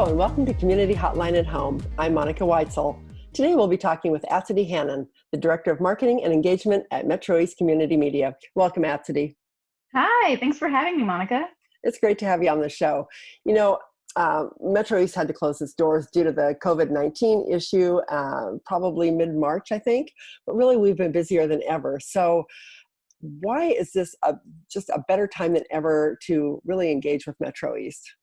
Hello and welcome to Community Hotline at Home. I'm Monica Weitzel. Today we'll be talking with Atsidi Hannon, the Director of Marketing and Engagement at Metro East Community Media. Welcome, Atsidi. Hi, thanks for having me, Monica. It's great to have you on the show. You know, uh, Metro East had to close its doors due to the COVID-19 issue, uh, probably mid-March, I think, but really we've been busier than ever. So why is this a, just a better time than ever to really engage with Metro East?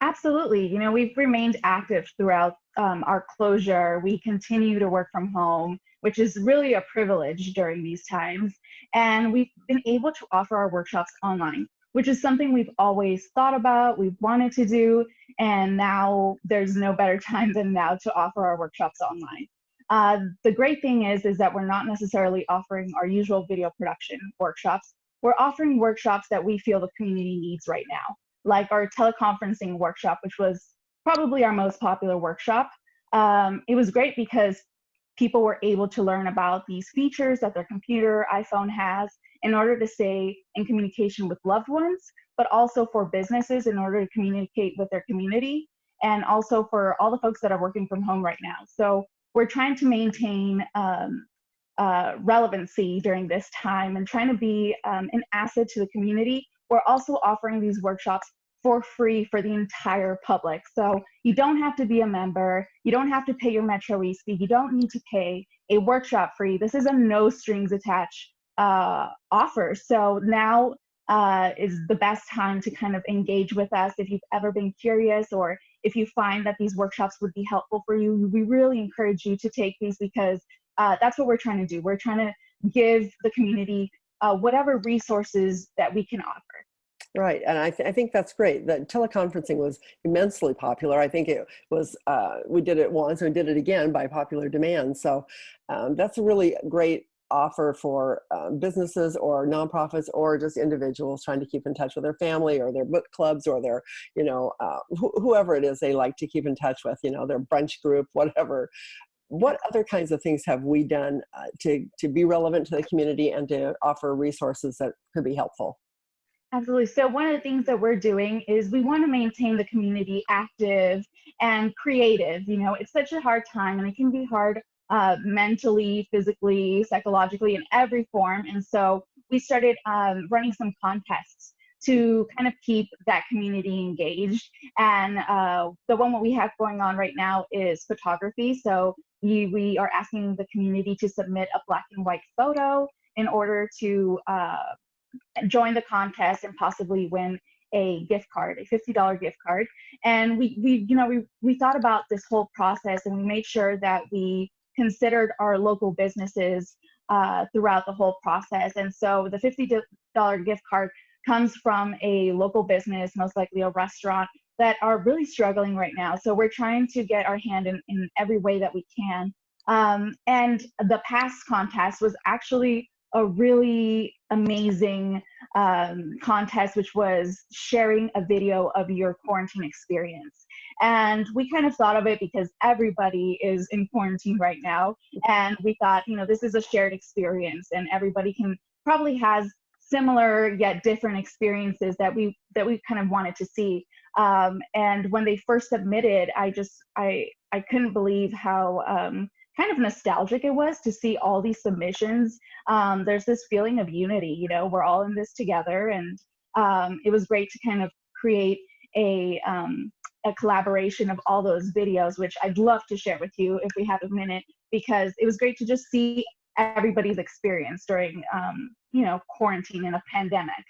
Absolutely. You know, we've remained active throughout um, our closure. We continue to work from home, which is really a privilege during these times. And we've been able to offer our workshops online, which is something we've always thought about, we've wanted to do, and now there's no better time than now to offer our workshops online. Uh, the great thing is, is that we're not necessarily offering our usual video production workshops. We're offering workshops that we feel the community needs right now, like our teleconferencing workshop, which was probably our most popular workshop. Um, it was great because people were able to learn about these features that their computer, iPhone has in order to stay in communication with loved ones, but also for businesses in order to communicate with their community, and also for all the folks that are working from home right now. So we're trying to maintain um, uh, relevancy during this time and trying to be um, an asset to the community. We're also offering these workshops for free for the entire public. So you don't have to be a member, you don't have to pay your Metro East fee, you don't need to pay a workshop free. This is a no strings attached uh, offer. So now uh, is the best time to kind of engage with us if you've ever been curious or if you find that these workshops would be helpful for you, we really encourage you to take these because uh, that's what we're trying to do. We're trying to give the community uh, whatever resources that we can offer. Right, and I, th I, think that's great. That teleconferencing was immensely popular. I think it was, uh, we did it once and did it again by popular demand. So um, that's a really great offer for um, businesses or nonprofits or just individuals trying to keep in touch with their family or their book clubs or their, you know, uh, wh whoever it is they like to keep in touch with, you know, their brunch group, whatever. What other kinds of things have we done uh, to, to be relevant to the community and to offer resources that could be helpful? Absolutely. So one of the things that we're doing is we want to maintain the community active and creative. You know, it's such a hard time and it can be hard uh, mentally, physically, psychologically, in every form. And so we started um, running some contests to kind of keep that community engaged. And uh, the one that we have going on right now is photography. So you, we are asking the community to submit a black and white photo in order to uh, join the contest and possibly win a gift card, a $50 gift card. And we, we, you know, we, we thought about this whole process and we made sure that we considered our local businesses uh, throughout the whole process. And so the $50 gift card comes from a local business, most likely a restaurant, that are really struggling right now. So we're trying to get our hand in, in every way that we can. Um, and the past contest was actually a really amazing um, contest, which was sharing a video of your quarantine experience. And we kind of thought of it because everybody is in quarantine right now. And we thought, you know, this is a shared experience and everybody can probably has similar yet different experiences that we that we kind of wanted to see. Um, and when they first submitted, I just I I couldn't believe how um, kind of nostalgic it was to see all these submissions. Um, there's this feeling of unity, you know, we're all in this together, and um, it was great to kind of create a um, a collaboration of all those videos, which I'd love to share with you if we have a minute, because it was great to just see everybody's experience during, um, you know, quarantine and a pandemic.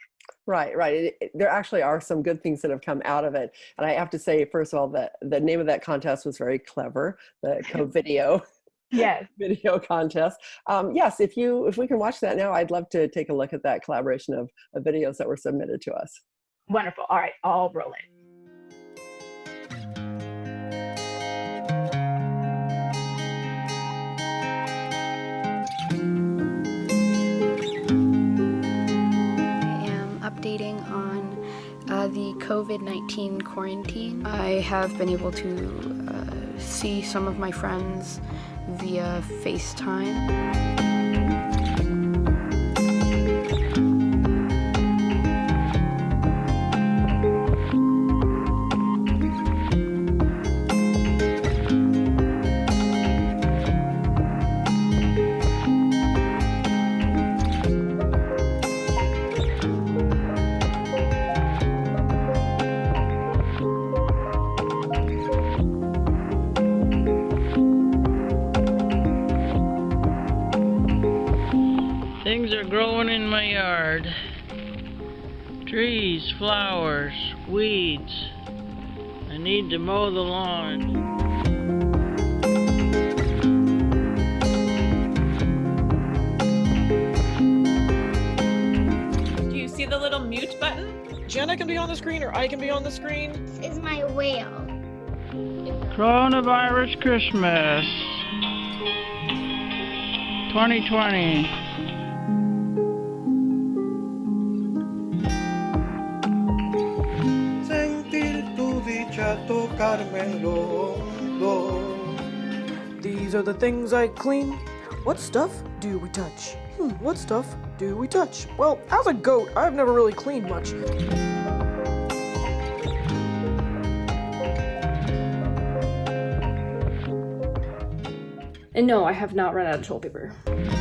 Right, right. It, it, there actually are some good things that have come out of it. And I have to say, first of all, that the name of that contest was very clever, the co-video. Yes. Video contest. Um, yes if you if we can watch that now i'd love to take a look at that collaboration of, of videos that were submitted to us. Wonderful. All right i'll roll it. Updating on uh, the COVID-19 quarantine. I have been able to uh, see some of my friends via FaceTime. Things are growing in my yard. Trees, flowers, weeds. I need to mow the lawn. Do you see the little mute button? Jenna can be on the screen or I can be on the screen. This is my whale. Coronavirus Christmas 2020. Dicha tocármelo. lo. These are the things I clean. What stuff do we touch? Hmm, what stuff do we touch? Well, as a goat, I've never really cleaned much. And no, I have not run out of toilet paper.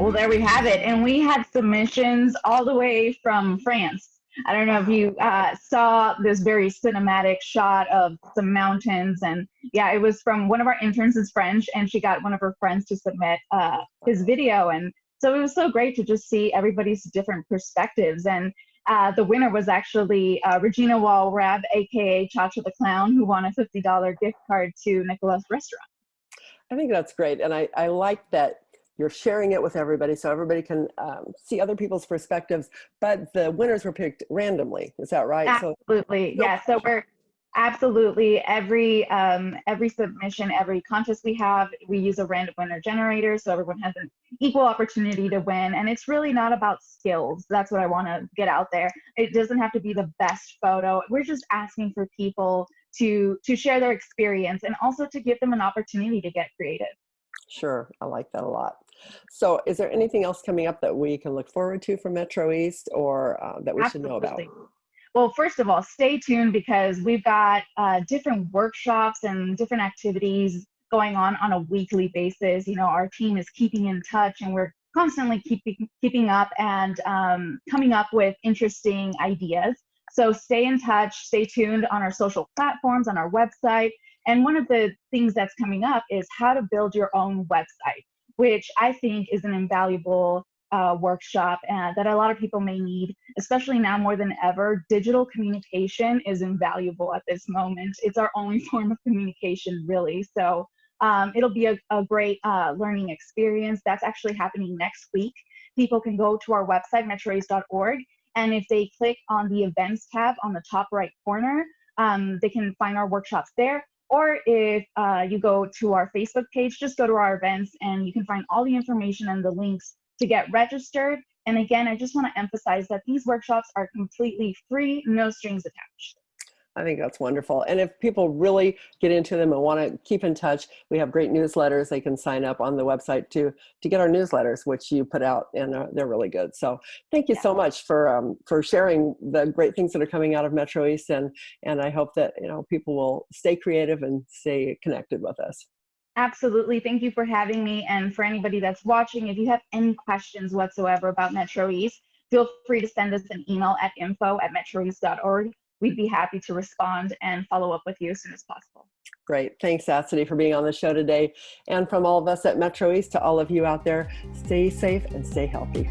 Well, there we have it. And we had submissions all the way from France. I don't know if you uh, saw this very cinematic shot of some mountains. And yeah, it was from one of our interns is French, and she got one of her friends to submit uh, his video. And so it was so great to just see everybody's different perspectives. And uh, the winner was actually uh, Regina Walrab, aka Chacha the Clown, who won a $50 gift card to Nicola's restaurant. I think that's great. And I, I like that you're sharing it with everybody so everybody can um, see other people's perspectives. But the winners were picked randomly. Is that right? Absolutely. no Yeah. So we're absolutely every um, every submission, every contest we have, we use a random winner generator so everyone has an equal opportunity to win. And it's really not about skills. That's what I want to get out there. It doesn't have to be the best photo. We're just asking for people to to share their experience and also to give them an opportunity to get creative. Sure, I like that a lot. So is there anything else coming up that we can look forward to from Metro East or uh, that we should know about? Well, first of all, stay tuned because we've got uh, different workshops and different activities going on on a weekly basis. You know, our team is keeping in touch and we're constantly keeping keeping up and um, coming up with interesting ideas. So stay in touch, stay tuned on our social platforms, on our website. And one of the things that's coming up is how to build your own website, which I think is an invaluable uh, workshop uh, that a lot of people may need, especially now more than ever. Digital communication is invaluable at this moment. It's our only form of communication, really. So um, it'll be a, a great uh, learning experience. That's actually happening next week. People can go to our website, metroeast.org, and if they click on the events tab on the top right corner, um, they can find our workshops there. Or if uh, you go to our Facebook page, just go to our events and you can find all the information and the links to get registered. And again, I just want to emphasize that these workshops are completely free, no strings attached. I think that's wonderful. And if people really get into them and want to keep in touch, we have great newsletters. They can sign up on the website to to get our newsletters, which you put out, and uh, they're really good. So thank you so much for um, for sharing the great things that are coming out of Metro East, and and I hope that you know people will stay creative and stay connected with us. Absolutely. Thank you for having me. And for anybody that's watching, if you have any questions whatsoever about Metro East, feel free to send us an email at info at metroeast.org. We'd be happy to respond and follow up with you as soon as possible. Great. Thanks, Atsidi, for being on the show today. And from all of us at Metro East to all of you out there, stay safe and stay healthy.